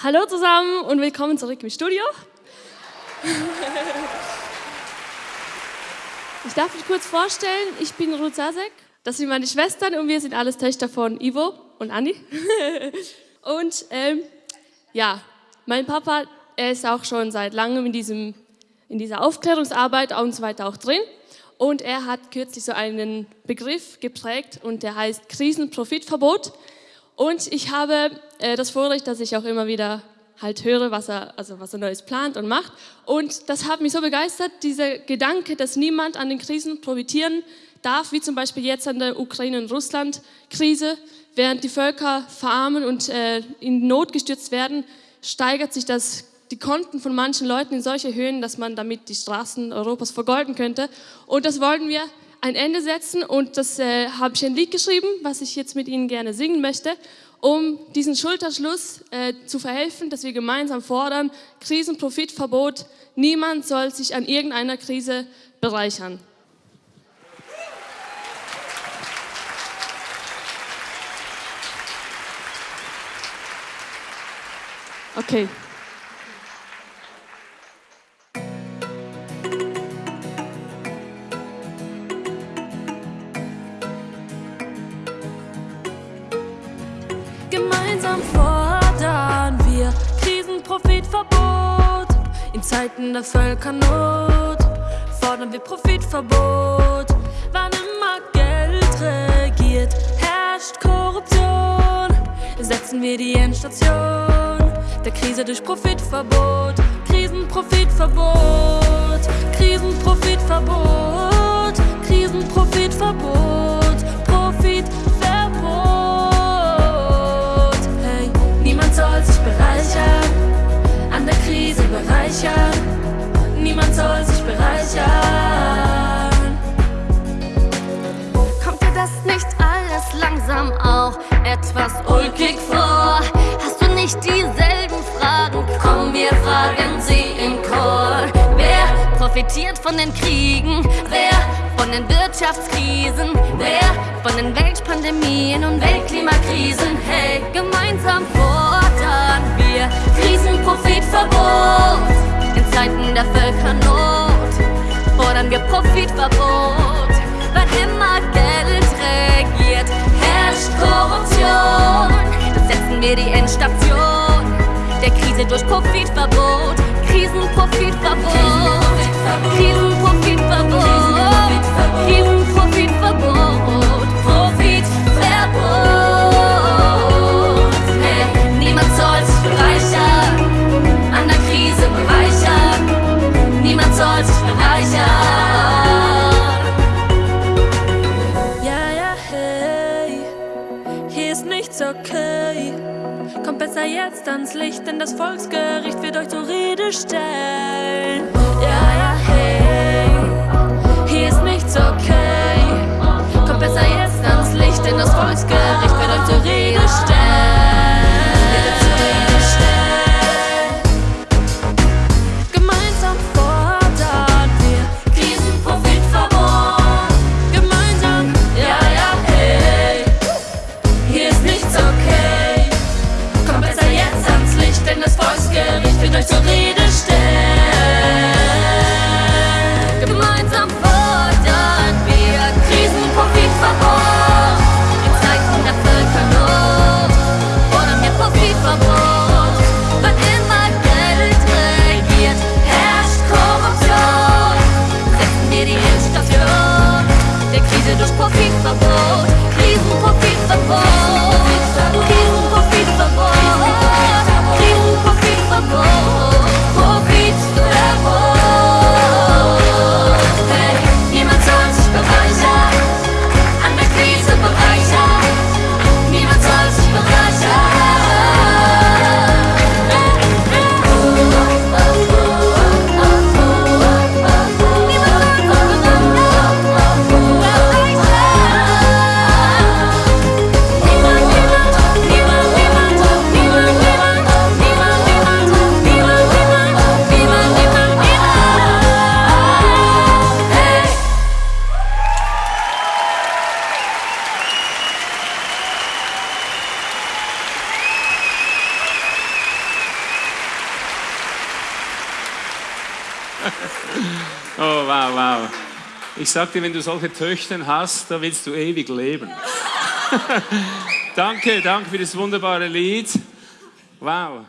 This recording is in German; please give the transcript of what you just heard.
Hallo zusammen und willkommen zurück im Studio. Ich darf mich kurz vorstellen, ich bin Ruth Sasek, das sind meine Schwestern und wir sind alles Töchter von Ivo und Anni. Und ähm, ja, mein Papa, er ist auch schon seit langem in, diesem, in dieser Aufklärungsarbeit und so weiter auch drin. Und er hat kürzlich so einen Begriff geprägt und der heißt Krisenprofitverbot. Und ich habe äh, das Vorrecht, dass ich auch immer wieder halt höre, was er, also was er Neues plant und macht. Und das hat mich so begeistert, dieser Gedanke, dass niemand an den Krisen profitieren darf, wie zum Beispiel jetzt an der Ukraine- und Russland-Krise. Während die Völker verarmen und äh, in Not gestürzt werden, steigert sich das, die Konten von manchen Leuten in solche Höhen, dass man damit die Straßen Europas vergolden könnte. Und das wollen wir ein Ende setzen und das äh, habe ich ein Lied geschrieben, was ich jetzt mit Ihnen gerne singen möchte, um diesen Schulterschluss äh, zu verhelfen, dass wir gemeinsam fordern, Krisenprofitverbot, niemand soll sich an irgendeiner Krise bereichern. Okay. Zeiten der Völkernot fordern wir Profitverbot. Wann immer Geld regiert, herrscht Korruption. Setzen wir die Endstation der Krise durch Profitverbot. Krisenprofitverbot, Krisenprofitverbot, Krisenprofitverbot, profitiert von den Kriegen? Wer von den Wirtschaftskrisen? Wer von den Weltpandemien und Weltklimakrisen? Hey, gemeinsam fordern wir Krisenprofitverbot. In Zeiten der Völkernot fordern wir Profitverbot. Okay. Kommt besser jetzt ans Licht, denn das Volksgericht wird euch zur Rede stellen. Der Krise durch Profitverbot. Krisenprofitverbot. Krisenprofitverbot. Krisenprofitverbot. Oh, wow, wow. Ich sagte, wenn du solche Töchter hast, da willst du ewig leben. danke, danke für das wunderbare Lied. Wow.